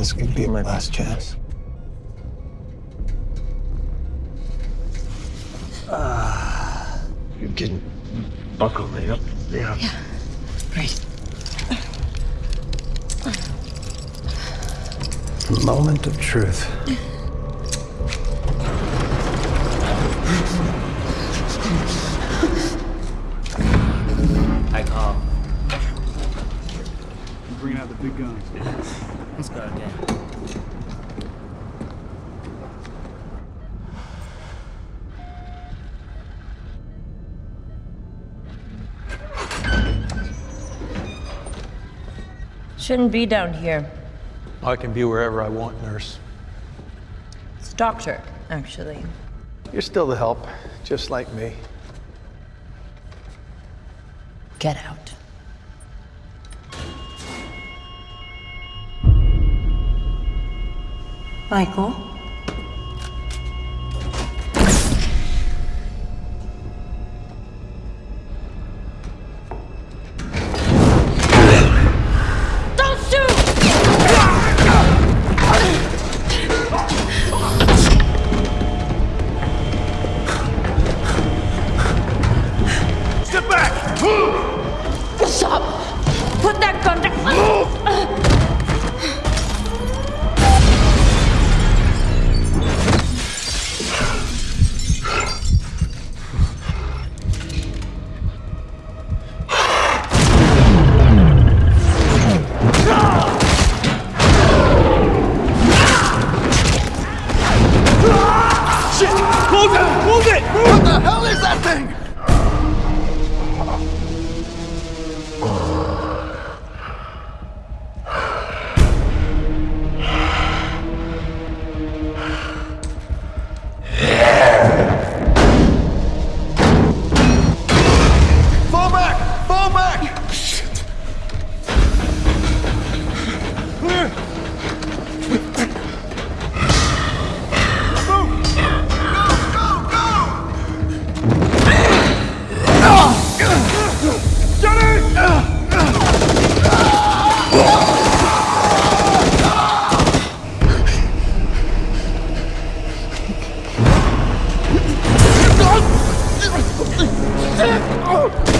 This could be my last chance. Ah, you can buckle me up. Yeah. Great. Moment of truth. the big guns. Let's go again. Shouldn't be down here. I can be wherever I want, nurse. It's doctor, actually. You're still the help, just like me. Get out. Michael? thing! shit! Oh,